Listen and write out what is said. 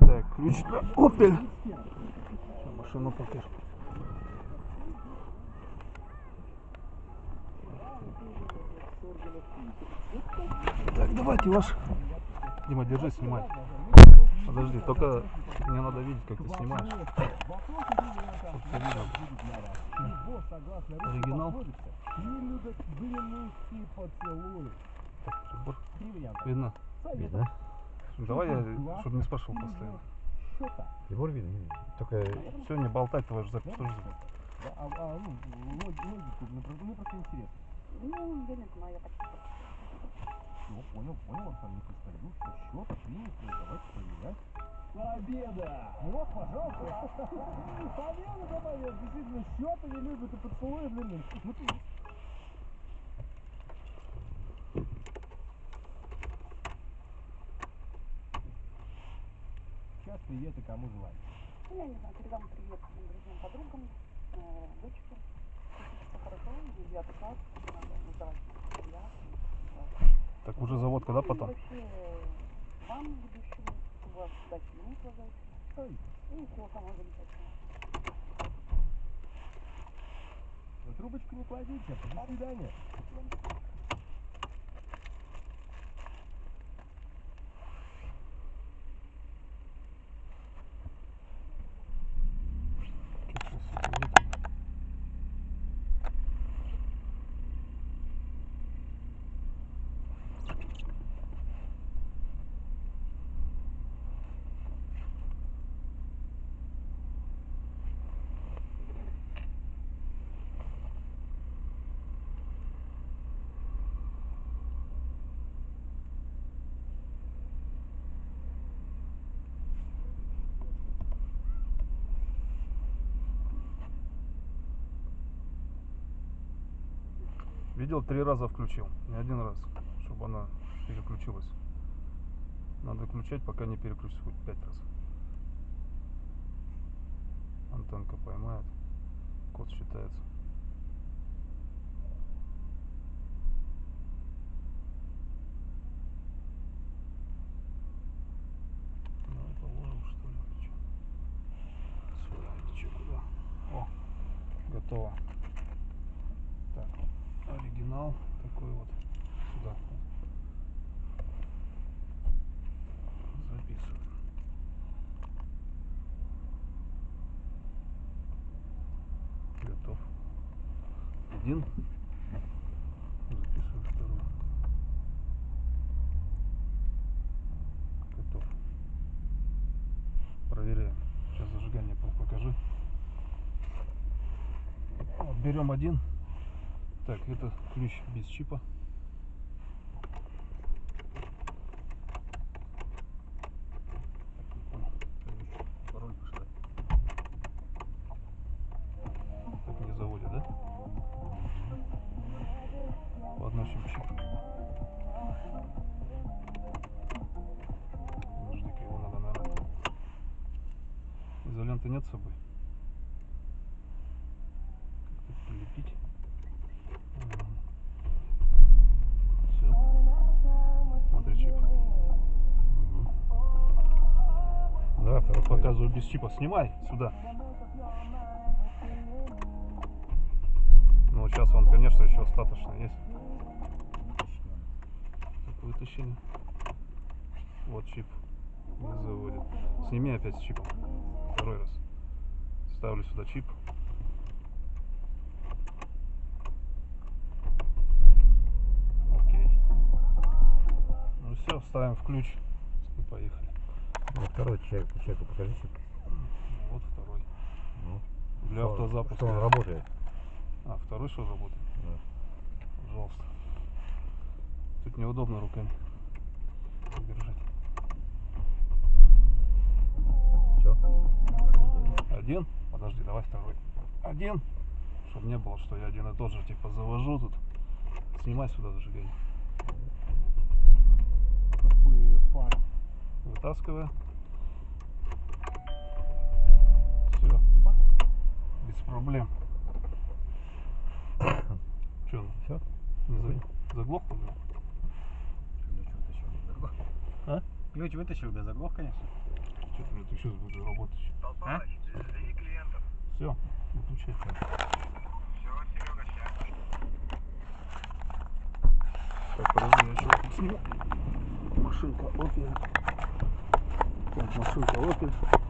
Так, ключ на Opel. Машину покажу. Так, давайте ваш. Дима, держи, снимай. Подожди, только мне надо видеть, как ты снимаешь. Оригинал. Видно? Видно? Давай я, чтобы не спрашивал постоянно. Прибор видно? видно. Только Все, не болтать, твою же запись тоже. Да, а, а, ну, лог- логику, мне просто, интересно. Ну, я не знаю, я почти Все, понял, понял, абсолютно кристаллин, что счета приняты, давайте проверять. Победа! Ну вот, пожалуйста. Победа, да, победа. Действительно, счета не любят и поцелуи, блин. Ну ты... Сейчас привет и кому желать. Ну, я не знаю, передам привет своим друзьям, подругам, э, дочке. Все хорошо, девятый класс, надо я. Так уже заводка, да, Ну, и потом? э, трубочку не кладите. До свидания. Видел, три раза включил, не один раз, чтобы она переключилась. Надо включать, пока не переключится хоть пять раз. Антенка поймает, код считается. Давай такой вот сюда. Записываю. Готов. Один. Записываю второй. Готов. Проверяем. Сейчас зажигание по- покажи. Вот, берем один. Так, это ключ без чипа. Так не заводит, да? Подносим чип. Подожди-ка, его надо, наверное. Изоленты нет с собой? Показываю без чипа. Снимай сюда. Ну, сейчас он, конечно, еще остаточно есть. Так, вытащили. Вот чип. Не заводит. Сними опять с чипом. Второй раз. Ставлю сюда чип. Окей. Ну все, ставим в ключ и поехали. Ну, второй человек, человеку покажи. Вот второй. Ну, Для что- автозапуска. Что он работает. А, второй что работает? Да. Пожалуйста. Тут неудобно руками держать. Все. Один? Подожди, давай второй. Один. Чтобы не было, что я один и тот же типа завожу тут. Снимай сюда зажигание. Вытаскиваю. Все. Без проблем. Че, Все? не за- Заглох уже? Ключ вытащил, да заглох. А? Ключ вытащил, да заглох, конечно. Что-то это сейчас буду работать. А? Все, выключай. Так, подожди, я еще посмотрю. Машинка Opel. Так, машинка Opel.